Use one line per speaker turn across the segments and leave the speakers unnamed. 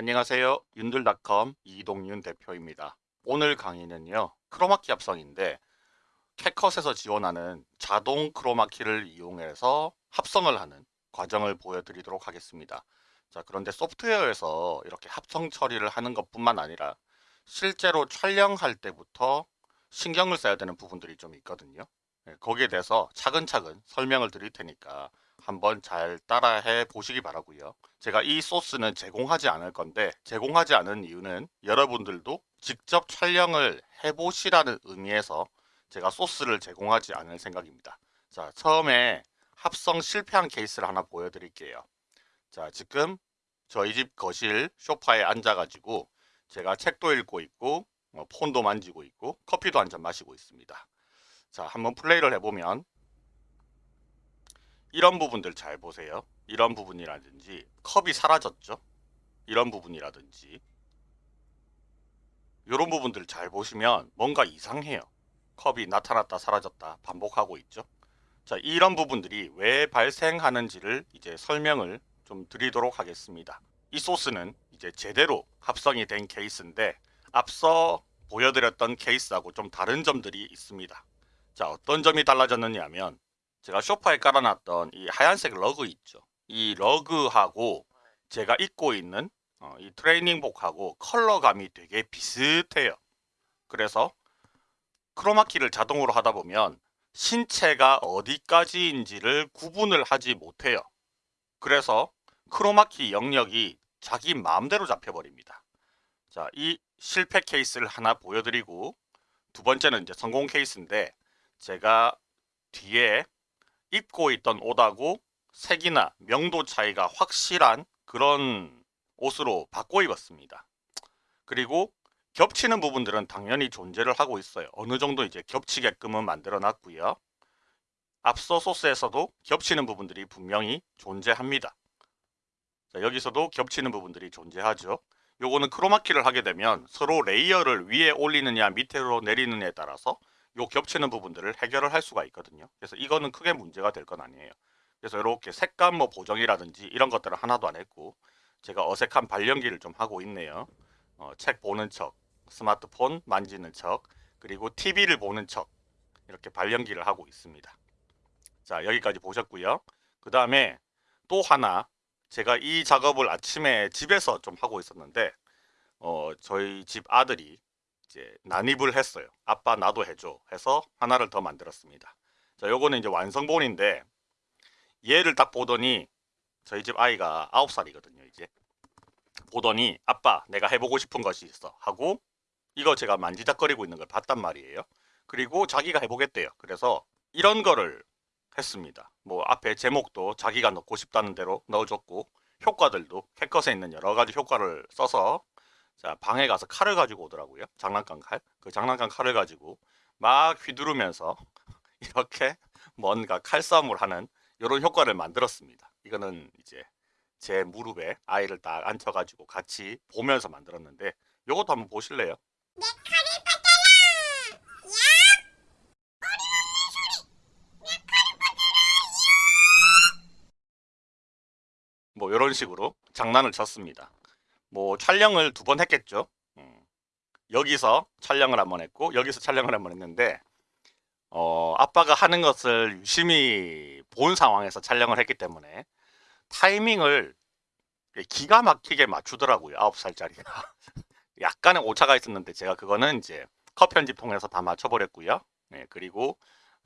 안녕하세요. 윤들닷컴 이동윤 대표입니다. 오늘 강의는요. 크로마키 합성인데 캣컷에서 지원하는 자동 크로마키를 이용해서 합성을 하는 과정을 보여드리도록 하겠습니다. 자 그런데 소프트웨어에서 이렇게 합성 처리를 하는 것뿐만 아니라 실제로 촬영할 때부터 신경을 써야 되는 부분들이 좀 있거든요. 네, 거기에 대해서 차근차근 설명을 드릴 테니까 한번 잘 따라해 보시기 바라고요. 제가 이 소스는 제공하지 않을 건데 제공하지 않은 이유는 여러분들도 직접 촬영을 해보시라는 의미에서 제가 소스를 제공하지 않을 생각입니다. 자 처음에 합성 실패한 케이스를 하나 보여드릴게요. 자 지금 저희 집 거실 소파에 앉아가지고 제가 책도 읽고 있고 뭐 폰도 만지고 있고 커피도 한 잔 마시고 있습니다. 자 한번 플레이를 해보면 이런 부분들 잘 보세요. 이런 부분이라든지 컵이 사라졌죠. 이런 부분이라든지 이런 부분들 잘 보시면 뭔가 이상해요. 컵이 나타났다 사라졌다 반복하고 있죠. 자 이런 부분들이 왜 발생하는지를 이제 설명을 좀 드리도록 하겠습니다. 이 소스는 이제 제대로 합성이 된 케이스인데 앞서 보여드렸던 케이스하고 좀 다른 점들이 있습니다. 자 어떤 점이 달라졌느냐 하면 제가 쇼파에 깔아놨던 이 하얀색 러그 있죠. 이 러그하고 제가 입고 있는 어, 이 트레이닝복하고 컬러감이 되게 비슷해요. 그래서 크로마키를 자동으로 하다 보면 신체가 어디까지인지를 구분을 하지 못해요. 그래서 크로마키 영역이 자기 마음대로 잡혀버립니다. 자, 이 실패 케이스를 하나 보여드리고 두 번째는 이제 성공 케이스인데 제가 뒤에 입고 있던 옷하고 색이나 명도 차이가 확실한 그런 옷으로 바꿔 입었습니다. 그리고 겹치는 부분들은 당연히 존재를 하고 있어요. 어느 정도 이제 겹치게끔은 만들어 놨고요. 앞서 source에서도 겹치는 부분들이 분명히 존재합니다. 자, 여기서도 겹치는 부분들이 존재하죠. 요거는 크로마키를 하게 되면 서로 layer를 위에 올리느냐 밑으로 내리느냐에 따라서 요 겹치는 부분들을 해결을 할 수가 있거든요. 그래서 이거는 크게 문제가 될 건 아니에요. 그래서 이렇게 색감 뭐 보정이라든지 이런 것들은 하나도 안 했고 제가 어색한 발연기를 좀 하고 있네요. 어, 책 보는 척, 스마트폰 만지는 척, 그리고 TV를 보는 척 이렇게 발연기를 하고 있습니다. 자 여기까지 보셨고요. 그 다음에 또 하나 제가 이 작업을 아침에 집에서 좀 하고 있었는데 어, 저희 집 아들이 이제 난입을 했어요. 아빠 나도 해줘 해서 하나를 더 만들었습니다. 자, 요거는 이제 완성본인데 얘를 딱 보더니 저희 집 아이가 9살이거든요. 이제 보더니 아빠 내가 해보고 싶은 것이 있어 하고 이거 제가 만지작거리고 있는 걸 봤단 말이에요. 그리고 자기가 해보겠대요. 그래서 이런 거를 했습니다. 뭐 앞에 제목도 자기가 넣고 싶다는 대로 넣어줬고 효과들도 캣컷에 있는 여러 가지 효과를 써서 자 방에 가서 칼을 가지고 오더라고요. 장난감 칼. 그 장난감 칼을 가지고 막 휘두르면서 이렇게 뭔가 칼싸움을 하는 이런 효과를 만들었습니다. 이거는 이제 제 무릎에 아이를 딱 앉혀가지고 같이 보면서 만들었는데 이것도 한번 보실래요?
내 칼이 받아라! 야! 어림없는 소리! 내 칼이 받아라!
뭐 이런 식으로 장난을 쳤습니다. 뭐 촬영을 두 번 했겠죠. 음. 여기서 촬영을 한 번 했고 여기서 촬영을 한 번 했는데 어, 아빠가 하는 것을 유심히 본 상황에서 촬영을 했기 때문에 타이밍을 기가 막히게 맞추더라고요. 9살짜리가. 약간의 오차가 있었는데 제가 그거는 이제 컷 편집 통해서 다 맞춰버렸고요. 네, 그리고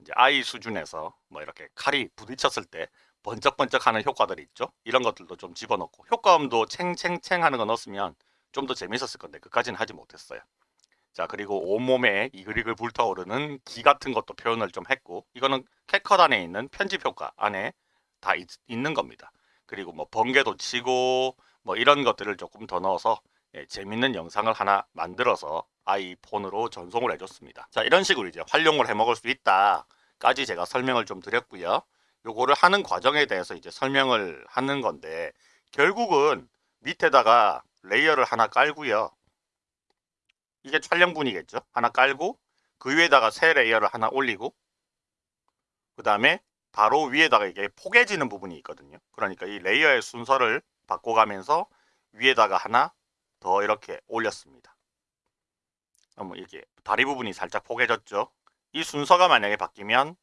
이제 아이 수준에서 뭐 이렇게 칼이 부딪혔을 때 번쩍번쩍 하는 효과들이 있죠. 이런 것들도 좀 집어넣고 효과음도 챙챙챙 하는 거 넣었으면 좀 더 재밌었을 건데 그까지는 하지 못했어요. 자 그리고 온몸에 이글이글 불타오르는 기 같은 것도 표현을 좀 했고 이거는 캣컷 안에 있는 편집 효과 안에 다 있, 는 겁니다. 그리고 뭐 번개도 치고 뭐 이런 것들을 조금 더 넣어서 예, 재밌는 영상을 하나 만들어서 아이폰으로 전송을 해줬습니다. 자 이런 식으로 이제 활용을 해 먹을 수 있다까지 제가 설명을 좀 드렸고요. 요거를 하는 과정에 대해서 이제 설명을 하는 건데 결국은 밑에다가 layer를 하나 깔고요. 이게 촬영분이겠죠. 하나 깔고 그 위에다가 새 layer를 하나 올리고 그 다음에 바로 위에다가 이게 포개지는 부분이 있거든요. 그러니까 이 layer의 순서를 바꿔가면서 위에다가 하나 더 이렇게 올렸습니다. 그럼 이게 다리 부분이 살짝 포개졌죠? 이 순서가 만약에 바뀌면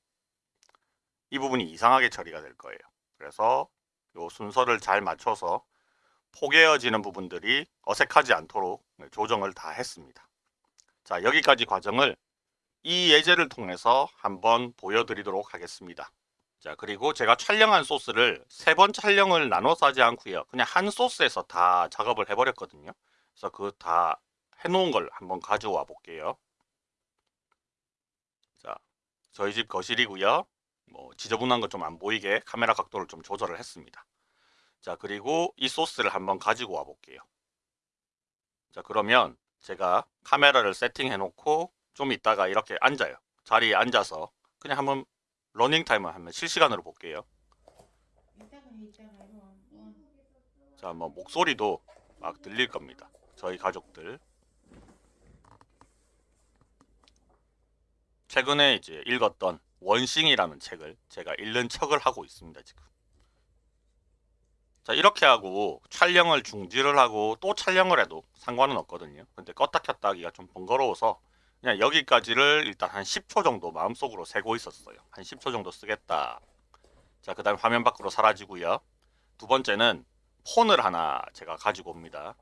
이 부분이 이상하게 처리가 될 거예요. 그래서 이 순서를 잘 맞춰서 포개어지는 부분들이 어색하지 않도록 조정을 다 했습니다. 자 여기까지 과정을 이 예제를 통해서 한번 보여드리도록 하겠습니다. 자 그리고 제가 촬영한 소스를 세 번 촬영을 나눠서 하지 않고요. 그냥 한 소스에서 다 작업을 해버렸거든요. 그래서 그 다 해놓은 걸 한번 가져와 볼게요. 자 저희 집 거실이고요. 뭐 지저분한 거 좀 안 보이게 카메라 각도를 좀 조절을 했습니다. 자 그리고 이 소스를 한번 가지고 와 볼게요. 자 그러면 제가 카메라를 세팅해 놓고 좀 있다가 이렇게 앉아요. 자리에 앉아서 그냥 한번 러닝 타임을 하면 실시간으로 볼게요. 자, 뭐 목소리도 막 들릴 겁니다. 저희 가족들. 최근에 이제 읽었던 원싱이라는 책을 제가 읽는 척을 하고 있습니다, 지금. 자, 이렇게 하고 촬영을 중지를 하고 또 촬영을 해도 상관은 없거든요. 근데 껐다 켰다 하기가 좀 번거로워서 그냥 여기까지를 일단 한 10초 정도 마음속으로 세고 있었어요. 한 10초 정도 쓰겠다. 자, 그 다음에 화면 밖으로 사라지고요. 두 번째는 폰을 하나 제가 가지고 옵니다.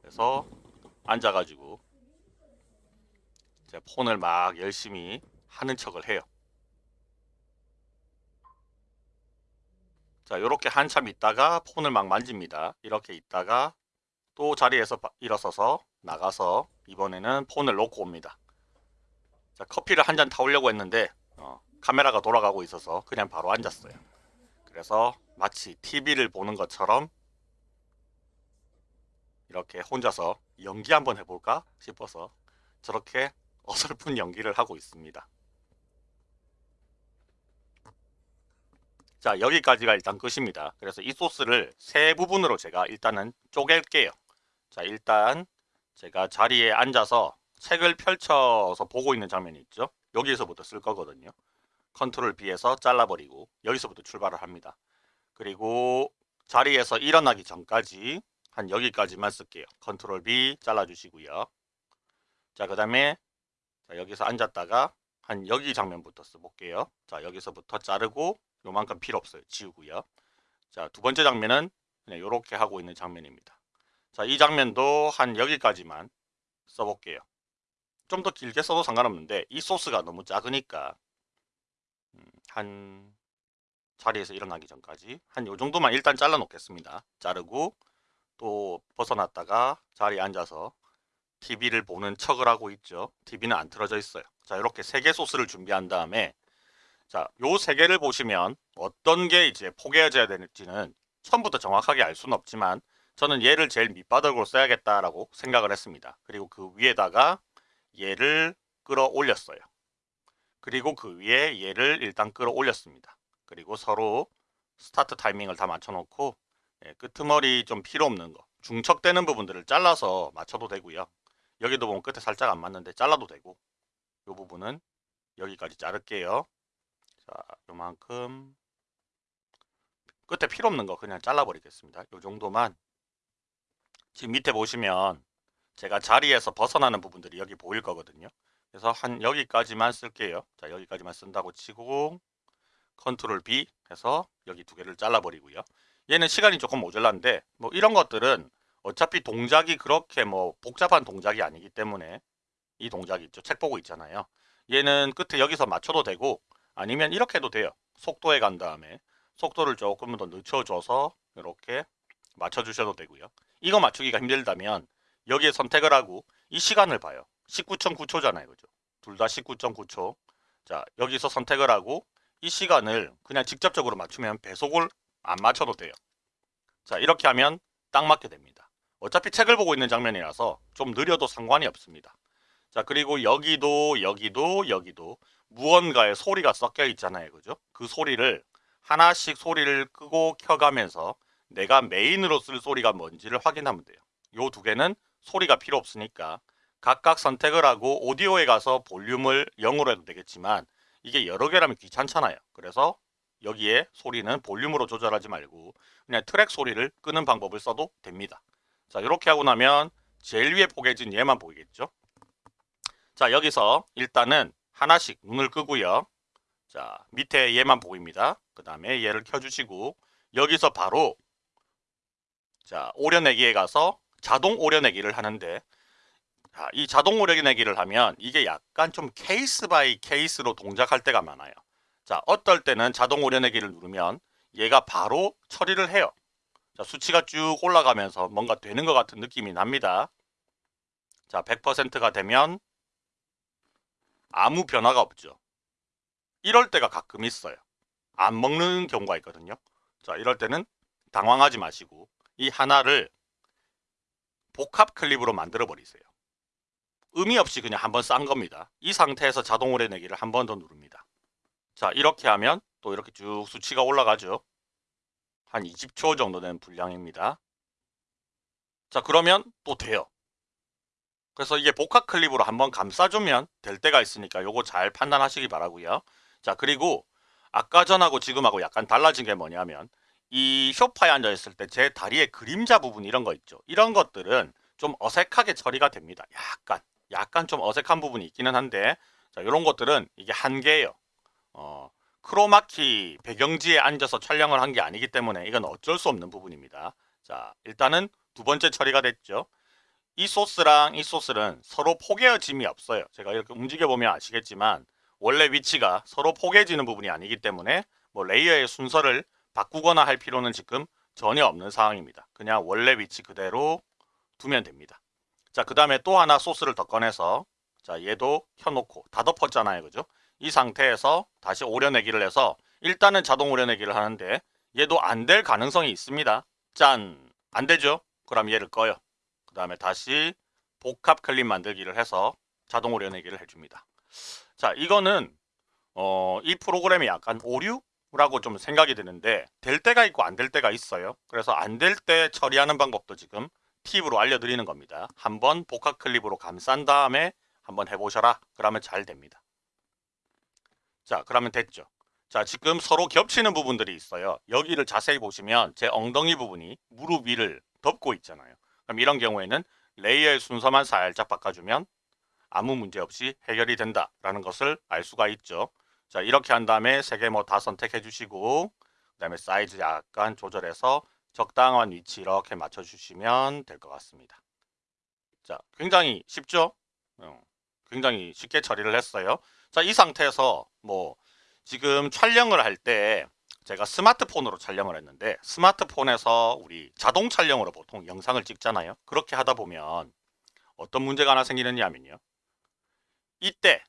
그래서 앉아가지고 제 폰을 막 열심히 하는 척을 해요. 자, 이렇게 한참 있다가 폰을 막 만집니다. 이렇게 있다가 또 자리에서 바- 일어서서 나가서 이번에는 폰을 놓고 옵니다. 자, 커피를 한 잔 타오려고 했는데 어, 카메라가 돌아가고 있어서 그냥 바로 앉았어요. 그래서 마치 TV를 보는 것처럼 이렇게 혼자서 연기 한번 해볼까 싶어서 저렇게 어설픈 연기를 하고 있습니다. 자 여기까지가 일단 끝입니다. 그래서 이 소스를 세 부분으로 제가 일단은 쪼갤게요. 자 일단 제가 자리에 앉아서 책을 펼쳐서 보고 있는 장면이 있죠. 여기에서부터 쓸 거거든요. 컨트롤 B에서 잘라버리고 여기서부터 출발을 합니다. 그리고 자리에서 일어나기 전까지 한 여기까지만 쓸게요. 컨트롤 B 잘라주시고요. 자, 그 다음에 여기서 앉았다가 한 여기 장면부터 써볼게요. 자, 여기서부터 자르고 요만큼 필요 없어요. 지우고요. 자, 두 번째 장면은 그냥 이렇게 하고 있는 장면입니다. 자, 이 장면도 한 여기까지만 써볼게요. 좀 더 길게 써도 상관없는데 이 소스가 너무 작으니까 음, 한 자리에서 일어나기 전까지 한 요 정도만 일단 잘라 놓겠습니다. 자르고 또 벗어났다가 자리에 앉아서 TV를 보는 척을 하고 있죠. TV는 안 틀어져 있어요. 자, 이렇게 세 개 소스를 준비한 다음에 자, 요 세 개를 보시면 어떤 게 이제 포개져야 되는지는 처음부터 정확하게 알 수는 없지만 저는 얘를 제일 밑바닥으로 써야겠다라고 생각을 했습니다. 그리고 그 위에다가 얘를 끌어올렸어요. 그리고 그 위에 얘를 일단 끌어올렸습니다. 그리고 서로 스타트 타이밍을 다 맞춰놓고 예, 끄트머리 좀 필요 없는 거 중척되는 부분들을 잘라서 맞춰도 되고요. 여기도 보면 끝에 살짝 안 맞는데 잘라도 되고 이 부분은 여기까지 자를게요. 자, 요만큼 끝에 필요 없는 거 그냥 잘라버리겠습니다. 요 정도만 지금 밑에 보시면 제가 자리에서 벗어나는 부분들이 여기 보일 거거든요. 그래서 한 여기까지만 쓸게요. 자, 여기까지만 쓴다고 치고 컨트롤 B 해서 여기 두 개를 잘라버리고요. 얘는 시간이 조금 모자란데 뭐 이런 것들은 어차피 동작이 그렇게 뭐 복잡한 동작이 아니기 때문에 이 동작이 있죠. 책 보고 있잖아요. 얘는 끝에 여기서 맞춰도 되고 아니면 이렇게 해도 돼요. 속도에 간 다음에 속도를 조금 더 늦춰줘서 이렇게 맞춰주셔도 되고요. 이거 맞추기가 힘들다면 여기에 선택을 하고 이 시간을 봐요. 19.9초잖아요. 그죠? 둘 다 19.9초. 자, 여기서 선택을 하고 이 시간을 그냥 직접적으로 맞추면 배속을 안 맞춰도 돼요. 자, 이렇게 하면 딱 맞게 됩니다. 어차피 책을 보고 있는 장면이라서 좀 느려도 상관이 없습니다. 자, 그리고 여기도 여기도 여기도 무언가의 소리가 섞여 있잖아요. 그죠? 그 소리를 하나씩 소리를 끄고 켜가면서 내가 메인으로 쓸 소리가 뭔지를 확인하면 돼요. 요 두 개는 소리가 필요 없으니까 각각 선택을 하고 오디오에 가서 볼륨을 0으로 해도 되겠지만 이게 여러 개라면 귀찮잖아요. 그래서 여기에 소리는 볼륨으로 조절하지 말고 그냥 트랙 소리를 끄는 방법을 써도 됩니다. 자, 이렇게 하고 나면 제일 위에 포개진 얘만 보이겠죠? 자, 여기서 일단은 하나씩 눈을 끄고요. 자, 밑에 얘만 보입니다. 그 다음에 얘를 켜주시고 여기서 바로 자, 오려내기에 가서 자동 오려내기를 하는데 자, 이 자동 오려내기를 하면 이게 약간 좀 case by case로 동작할 때가 많아요. 자, 어떨 때는 자동 오려내기를 누르면 얘가 바로 처리를 해요. 자, 수치가 쭉 올라가면서 뭔가 되는 것 같은 느낌이 납니다. 자, 100%가 되면 아무 변화가 없죠. 이럴 때가 가끔 있어요. 안 먹는 경우가 있거든요. 자, 이럴 때는 당황하지 마시고 이 하나를 복합 클립으로 만들어 버리세요. 의미 없이 그냥 한번 싼 겁니다. 이 상태에서 자동 오래내기를 한 번 더 누릅니다. 자, 이렇게 하면 또 이렇게 쭉 수치가 올라가죠. 한 20초 정도 되는 분량입니다. 자, 그러면 또 돼요. 그래서 이게 복합 클립으로 한번 감싸주면 될 때가 있으니까 요거 잘 판단하시기 바라고요. 자, 그리고 아까 전하고 지금하고 약간 달라진 게 뭐냐면 이 쇼파에 앉아 있을 때 제 다리의 그림자 부분 이런 거 있죠. 이런 것들은 좀 어색하게 처리가 됩니다. 약간 약간 좀 어색한 부분이 있기는 한데 자, 이런 것들은 이게 한계예요. 어, 크로마키 배경지에 앉아서 촬영을 한 게 아니기 때문에 이건 어쩔 수 없는 부분입니다. 자, 일단은 두 번째 처리가 됐죠. 이 소스랑 이 소스는 서로 포개어짐이 없어요. 제가 이렇게 움직여 보면 아시겠지만 원래 위치가 서로 포개지는 부분이 아니기 때문에 뭐 layer의 순서를 바꾸거나 할 필요는 지금 전혀 없는 상황입니다. 그냥 원래 위치 그대로 두면 됩니다. 자, 그 다음에 또 하나 소스를 더 꺼내서 자, 얘도 켜놓고 다 덮었잖아요. 그죠? 이 상태에서 다시 오려내기를 해서 일단은 자동 오려내기를 하는데 얘도 안 될 가능성이 있습니다. 짠! 안 되죠? 그럼 얘를 꺼요. 그 다음에 다시 복합 클립 만들기를 해서 자동 오려내기를 해줍니다. 자, 이거는 어, 이 프로그램이 약간 오류라고 좀 생각이 드는데 될 때가 있고 안 될 때가 있어요. 그래서 안 될 때 처리하는 방법도 지금 팁으로 알려드리는 겁니다. 한번 복합 클립으로 감싼 다음에 한번 해보셔라. 그러면 잘 됩니다. 자, 그러면 됐죠. 자, 지금 서로 겹치는 부분들이 있어요. 여기를 자세히 보시면 제 엉덩이 부분이 무릎 위를 덮고 있잖아요. 그럼 이런 경우에는 layer의 순서만 살짝 바꿔주면 아무 문제 없이 해결이 된다라는 것을 알 수가 있죠. 자, 이렇게 한 다음에 세 개 뭐 다 선택해 주시고 그 다음에 사이즈 약간 조절해서 적당한 위치 이렇게 맞춰 주시면 될 것 같습니다. 자, 굉장히 쉽죠? 어, 굉장히 쉽게 처리를 했어요. 자, 이 상태에서 뭐 지금 촬영을 할 때 제가 스마트폰으로 촬영을 했는데 스마트폰에서 우리 자동 촬영으로 보통 영상을 찍잖아요. 그렇게 하다 보면 어떤 문제가 하나 생기느냐 하면요. 이때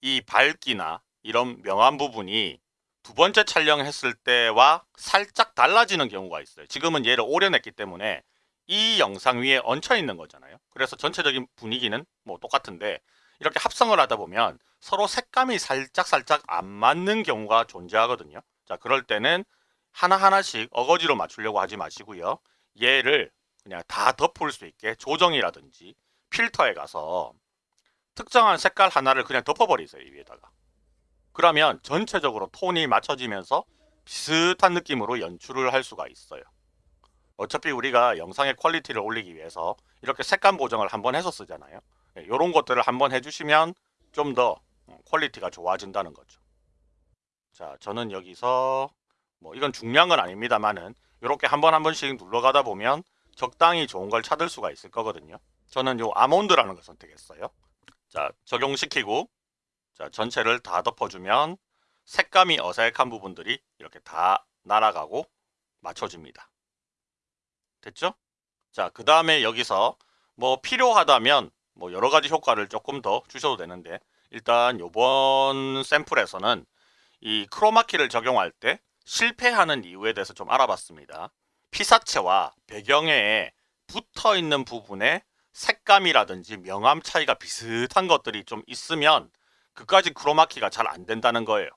이 밝기나 이런 명암 부분이 두 번째 촬영했을 때와 살짝 달라지는 경우가 있어요. 지금은 얘를 오려냈기 때문에 이 영상 위에 얹혀 있는 거잖아요. 그래서 전체적인 분위기는 뭐 똑같은데 이렇게 합성을 하다 보면 서로 색감이 살짝 살짝 안 맞는 경우가 존재하거든요. 자, 그럴 때는 하나하나씩 어거지로 맞추려고 하지 마시고요. 얘를 그냥 다 덮을 수 있게 조정이라든지 필터에 가서 특정한 색깔 하나를 그냥 덮어버리세요. 이 위에다가. 그러면 전체적으로 톤이 맞춰지면서 비슷한 느낌으로 연출을 할 수가 있어요. 어차피 우리가 영상의 quality를 올리기 위해서 이렇게 색감 보정을 한번 해서 쓰잖아요. 이런 것들을 한번 해주시면 좀 더 quality가 좋아진다는 거죠. 자, 저는 여기서 뭐 이건 중요한 건 아닙니다만은 이렇게 한 번 한 번씩 눌러가다 보면 적당히 좋은 걸 찾을 수가 있을 거거든요. 저는 요 아몬드라는 걸 선택했어요. 자, 적용시키고 자, 전체를 다 덮어주면 색감이 어색한 부분들이 이렇게 다 날아가고 맞춰집니다. 됐죠? 자, 그 다음에 여기서 뭐 필요하다면 뭐 여러 가지 효과를 조금 더 주셔도 되는데 일단 요번 샘플에서는 이 크로마키를 적용할 때 실패하는 이유에 대해서 좀 알아봤습니다. 피사체와 배경에 붙어 있는 부분에 색감이라든지 명암 차이가 비슷한 것들이 좀 있으면 그까지 크로마키가 잘 안 된다는 거예요.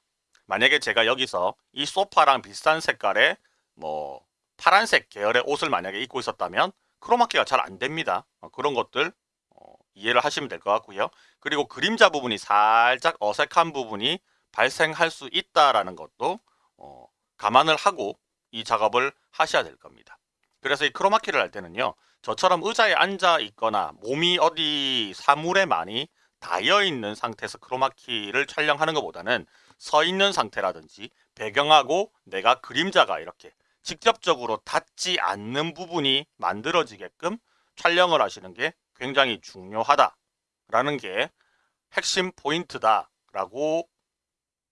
만약에 제가 여기서 이 소파랑 비슷한 색깔의 뭐 파란색 계열의 옷을 만약에 입고 있었다면 크로마키가 잘 안 됩니다. 어, 그런 것들 어, 이해를 하시면 될 것 같고요. 그리고 그림자 부분이 살짝 어색한 부분이 발생할 수 있다라는 것도 어, 감안을 하고 이 작업을 하셔야 될 겁니다. 그래서 이 크로마키를 할 때는요. 저처럼 의자에 앉아 있거나 몸이 어디 사물에 많이 닿여 있는 상태에서 크로마키를 촬영하는 것보다는 서 있는 상태라든지 배경하고 내가 그림자가 이렇게 직접적으로 닿지 않는 부분이 만들어지게끔 촬영을 하시는 게 굉장히 중요하다라는 게 핵심 포인트다라고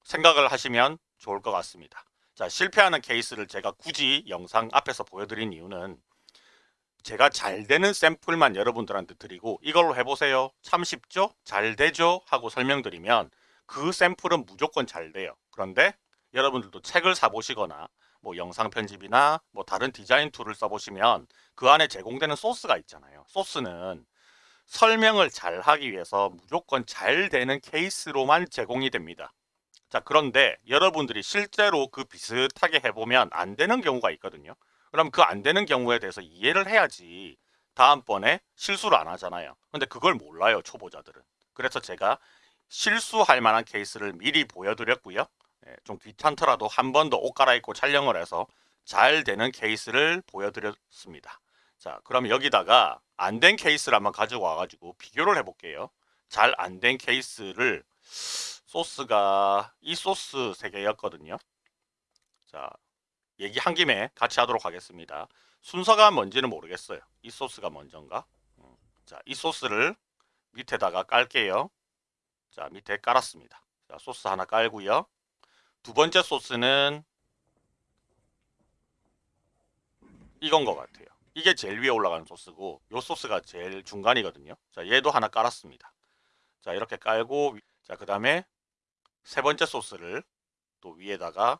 생각을 하시면 좋을 것 같습니다. 자, 실패하는 케이스를 제가 굳이 영상 앞에서 보여드린 이유는 제가 잘 되는 샘플만 여러분들한테 드리고 이걸로 해보세요. 참 쉽죠? 잘 되죠? 하고 설명드리면 그 샘플은 무조건 잘 돼요. 그런데 여러분들도 책을 사보시거나 뭐 영상 편집이나 뭐 다른 디자인 tool을 써보시면 그 안에 제공되는 소스가 있잖아요. 소스는 설명을 잘 하기 위해서 무조건 잘 되는 케이스로만 제공이 됩니다. 자, 그런데 여러분들이 실제로 그 비슷하게 해보면 안 되는 경우가 있거든요. 그럼 그 안 되는 경우에 대해서 이해를 해야지 다음번에 실수를 안 하잖아요. 근데 그걸 몰라요, 초보자들은. 그래서 제가 실수할 만한 케이스를 미리 보여드렸고요. 예, 좀 귀찮더라도 한 번 더 옷 갈아입고 촬영을 해서 잘 되는 케이스를 보여드렸습니다. 자, 그럼 여기다가 안 된 케이스를 한번 가지고 와가지고 비교를 해볼게요. 잘 안 된 케이스를 소스가 이 소스 세 개였거든요. 자, 얘기한 김에 같이 하도록 하겠습니다. 순서가 뭔지는 모르겠어요. 이 소스가 먼저인가? 음, 자, 이 소스를 밑에다가 깔게요. 자, 밑에 깔았습니다. 자, 소스 하나 깔고요. 두 번째 소스는 이건 것 같아요. 이게 제일 위에 올라가는 소스고 요 소스가 제일 중간이거든요. 자, 얘도 하나 깔았습니다. 자, 이렇게 깔고 자, 그 다음에 세 번째 소스를 또 위에다가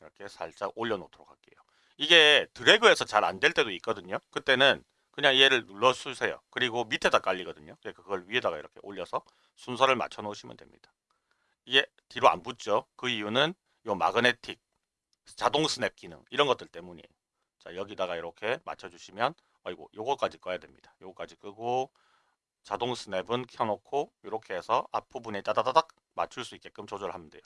이렇게 살짝 올려놓도록 할게요. 이게 드래그해서 잘 안 될 때도 있거든요. 그때는 그냥 얘를 눌러주세요. 그리고 밑에다 깔리거든요. 그러니까 그걸 위에다가 이렇게 올려서 순서를 맞춰 놓으시면 됩니다. 이게 뒤로 안 붙죠. 그 이유는 요 마그네틱 자동 스냅 기능 이런 것들 때문이에요. 자 여기다가 이렇게 맞춰주시면 아이고 요거까지 꺼야 됩니다. 요거까지 끄고 자동 스냅은 켜놓고 이렇게 해서 앞부분에 따다다닥 맞출 수 있게끔 조절하면 돼요.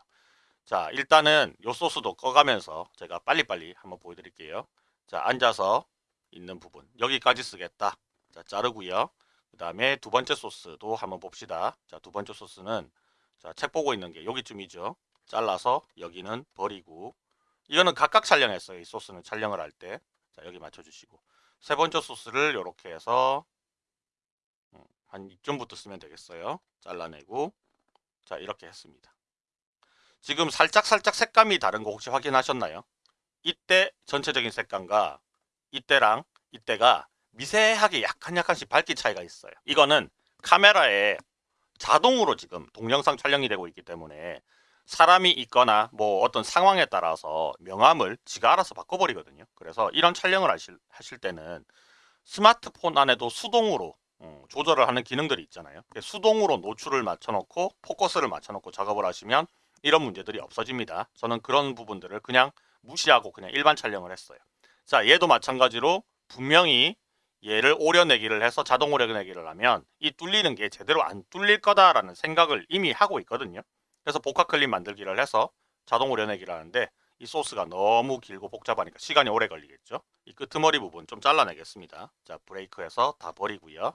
자 일단은 요 소스도 꺼가면서 제가 빨리빨리 한번 보여드릴게요. 자 앉아서 있는 부분 여기까지 쓰겠다. 자 자르고요. 그 다음에 두 번째 소스도 한번 봅시다. 자 두 번째 소스는 자책 보고 있는 게 여기쯤이죠. 잘라서 여기는 버리고 이거는 각각 촬영했어요. 이 소스는 촬영을 할 때. 자 여기 맞춰주시고 세 번째 소스를 이렇게 해서 음, 한 이쯤부터 쓰면 되겠어요. 잘라내고 자 이렇게 했습니다. 지금 살짝 살짝 색감이 다른 거 혹시 확인하셨나요? 이때 전체적인 색감과 이때랑 이때가 미세하게 약간 약간씩 밝기 차이가 있어요. 이거는 카메라에 자동으로 지금 동영상 촬영이 되고 있기 때문에 사람이 있거나 뭐 어떤 상황에 따라서 명암을 지가 알아서 바꿔버리거든요. 그래서 이런 촬영을 하실, 하실 때는 스마트폰 안에도 수동으로 어, 조절을 하는 기능들이 있잖아요. 수동으로 노출을 맞춰놓고 포커스를 맞춰놓고 작업을 하시면 이런 문제들이 없어집니다. 저는 그런 부분들을 그냥 무시하고 그냥 일반 촬영을 했어요. 자, 얘도 마찬가지로 분명히 얘를 오려내기를 해서 자동 오려내기를 하면 이 뚫리는 게 제대로 안 뚫릴 거다라는 생각을 이미 하고 있거든요. 그래서 복합 클립 만들기를 해서 자동 오려내기를 하는데 이 소스가 너무 길고 복잡하니까 시간이 오래 걸리겠죠. 이 끄트머리 부분 좀 잘라내겠습니다. 자, 브레이크해서 다 버리고요.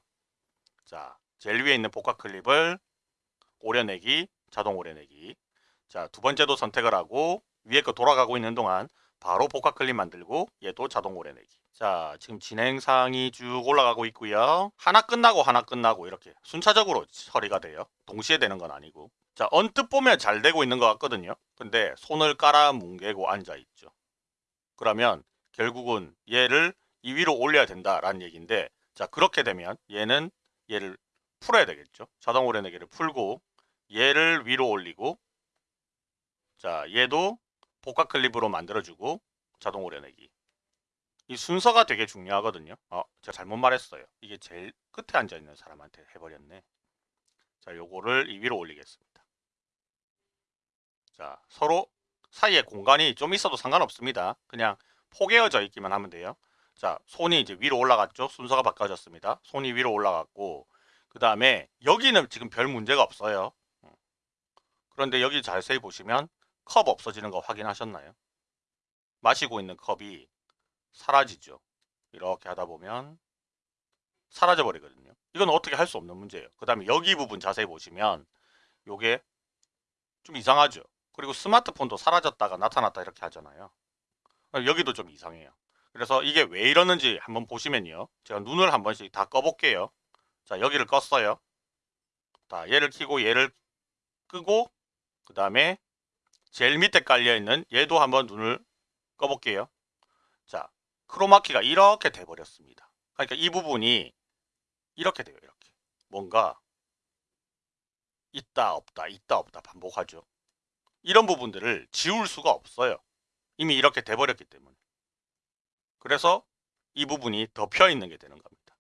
자, 제일 위에 있는 복합 클립을 오려내기, 자동 오려내기. 자, 두 번째도 선택을 하고 위에 거 돌아가고 있는 동안 바로 복합 클립 만들고 얘도 자동 오려내기. 자, 지금 진행상이 쭉 올라가고 있고요. 하나 끝나고 하나 끝나고 이렇게 순차적으로 처리가 돼요. 동시에 되는 건 아니고. 자, 언뜻 보면 잘 되고 있는 것 같거든요. 근데 손을 깔아 뭉개고 앉아 있죠. 그러면 결국은 얘를 이 위로 올려야 된다라는 얘기인데 자, 그렇게 되면 얘는 얘를 풀어야 되겠죠. 자동 오려내기를 풀고 얘를 위로 올리고 자, 얘도 복합 클립으로 만들어주고 자동 오려내기. 이 순서가 되게 중요하거든요. 어, 제가 잘못 말했어요. 이게 제일 끝에 앉아 있는 사람한테 해버렸네. 자, 요거를 이 위로 올리겠습니다. 자, 서로 사이에 공간이 좀 있어도 상관없습니다. 그냥 포개어져 있기만 하면 돼요. 자, 손이 이제 위로 올라갔죠. 순서가 바꿔졌습니다. 손이 위로 올라갔고, 그 다음에 여기는 지금 별 문제가 없어요. 음. 그런데 여기 자세히 보시면 컵 없어지는 거 확인하셨나요? 마시고 있는 컵이 사라지죠. 이렇게 하다 보면 사라져 버리거든요. 이건 어떻게 할 수 없는 문제예요. 그 다음에 여기 부분 자세히 보시면 요게 좀 이상하죠. 그리고 스마트폰도 사라졌다가 나타났다 이렇게 하잖아요. 여기도 좀 이상해요. 그래서 이게 왜 이러는지 한번 보시면요. 제가 눈을 한 번씩 다 꺼볼게요. 자, 여기를 껐어요. 자, 얘를 켜고 얘를 끄고 그 다음에 제일 밑에 깔려 있는 얘도 한번 눈을 꺼볼게요. 자, 크로마키가 이렇게 돼버렸습니다. 그러니까 이 부분이 이렇게 돼요. 이렇게 뭔가 있다 없다 있다 없다 반복하죠. 이런 부분들을 지울 수가 없어요. 이미 이렇게 돼버렸기 때문에. 그래서 이 부분이 덮여 있는 게 되는 겁니다.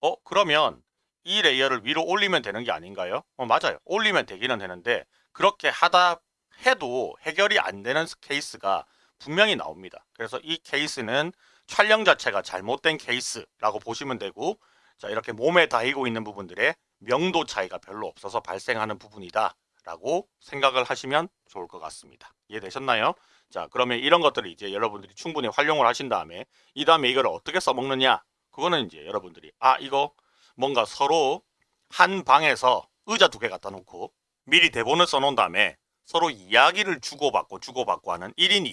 어 그러면 이 layer를 위로 올리면 되는 게 아닌가요? 어 맞아요. 올리면 되기는 되는데 그렇게 하다 해도 해결이 안 되는 케이스가 분명히 나옵니다. 그래서 이 케이스는 촬영 자체가 잘못된 케이스라고 보시면 되고 자 이렇게 몸에 닿이고 있는 부분들의 명도 차이가 별로 없어서 발생하는 부분이다 라고 생각을 하시면 좋을 것 같습니다. 이해되셨나요? 자 그러면 이런 것들을 이제 여러분들이 충분히 활용을 하신 다음에 이 다음에 이걸 어떻게 써먹느냐 그거는 이제 여러분들이 아 이거 뭔가 서로 한 방에서 의자 두 개 갖다 놓고 미리 대본을 써놓은 다음에 서로 이야기를 주고받고 주고받고 하는 1인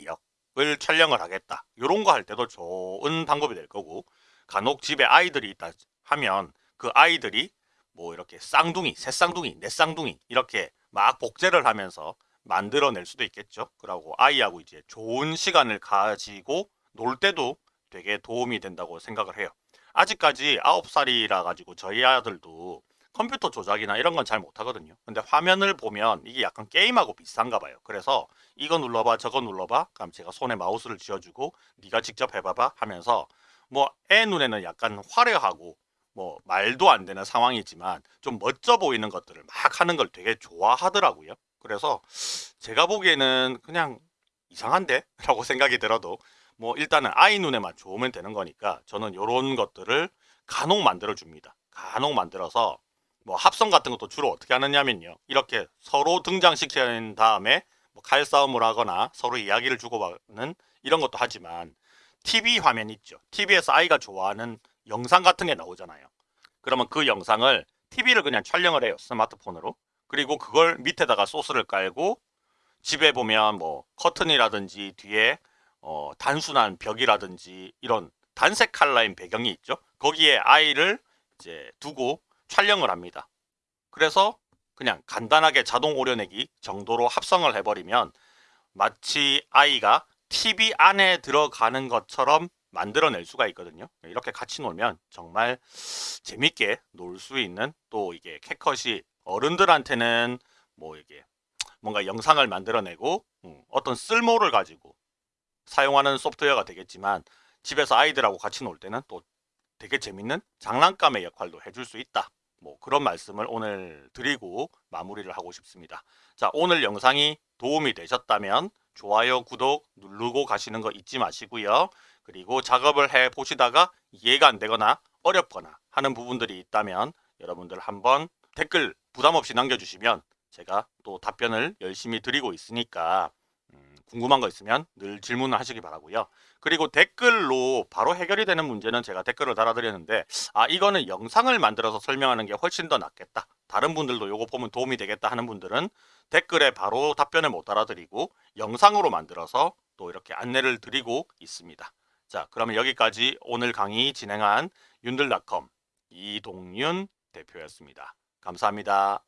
2역을 촬영을 하겠다. 이런 거 할 때도 좋은 방법이 될 거고 간혹 집에 아이들이 있다 하면 그 아이들이 뭐 이렇게 쌍둥이, 새 쌍둥이, 네 쌍둥이 이렇게 막 복제를 하면서 만들어낼 수도 있겠죠. 그러고 아이하고 이제 좋은 시간을 가지고 놀 때도 되게 도움이 된다고 생각을 해요. 아직까지 9살이라 가지고 저희 아들도 컴퓨터 조작이나 이런 건 잘 못하거든요. 근데 화면을 보면 이게 약간 게임하고 비슷한가 봐요. 그래서 이거 눌러봐 저거 눌러봐 그럼 제가 손에 마우스를 쥐어주고 네가 직접 해봐봐 하면서 뭐 애 눈에는 약간 화려하고 뭐 말도 안 되는 상황이지만 좀 멋져 보이는 것들을 막 하는 걸 되게 좋아하더라고요. 그래서 제가 보기에는 그냥 이상한데? 라고 생각이 들어도 뭐 일단은 아이 눈에만 좋으면 되는 거니까 저는 이런 것들을 간혹 만들어 줍니다. 간혹 만들어서 뭐 합성 같은 것도 주로 어떻게 하느냐면요. 이렇게 서로 등장시킨 다음에 뭐 칼싸움을 하거나 서로 이야기를 주고받는 이런 것도 하지만 TV 화면 있죠. TV에서 아이가 좋아하는 영상 같은 게 나오잖아요. 그러면 그 영상을 TV를 그냥 촬영을 해요. 스마트폰으로. 그리고 그걸 밑에다가 소스를 깔고 집에 보면 뭐 커튼이라든지 뒤에 어 단순한 벽이라든지 이런 단색 칼라인 배경이 있죠. 거기에 아이를 이제 두고 촬영을 합니다. 그래서 그냥 간단하게 자동 오려내기 정도로 합성을 해버리면 마치 아이가 TV 안에 들어가는 것처럼 만들어낼 수가 있거든요. 이렇게 같이 놀면 정말 재밌게 놀 수 있는 또 이게 캣컷이 어른들한테는 뭐 이게 뭔가 영상을 만들어내고 음, 어떤 쓸모를 가지고 사용하는 소프트웨어가 되겠지만 집에서 아이들하고 같이 놀 때는 또 되게 재밌는 장난감의 역할도 해줄 수 있다. 뭐 그런 말씀을 오늘 드리고 마무리를 하고 싶습니다. 자 오늘 영상이 도움이 되셨다면 좋아요, 구독 누르고 가시는 거 잊지 마시고요. 그리고 작업을 해 보시다가 이해가 안 되거나 어렵거나 하는 부분들이 있다면 여러분들 한번 댓글 부담 없이 남겨주시면 제가 또 답변을 열심히 드리고 있으니까 음, 궁금한 거 있으면 늘 질문을 하시기 바라고요. 그리고 댓글로 바로 해결이 되는 문제는 제가 댓글을 달아드렸는데 아 이거는 영상을 만들어서 설명하는 게 훨씬 더 낫겠다. 다른 분들도 요거 보면 도움이 되겠다 하는 분들은 댓글에 바로 답변을 못 달아드리고 영상으로 만들어서 또 이렇게 안내를 드리고 있습니다. 자 그러면 여기까지 오늘 강의 진행한 윤들닷컴 이동윤 대표였습니다. 감사합니다.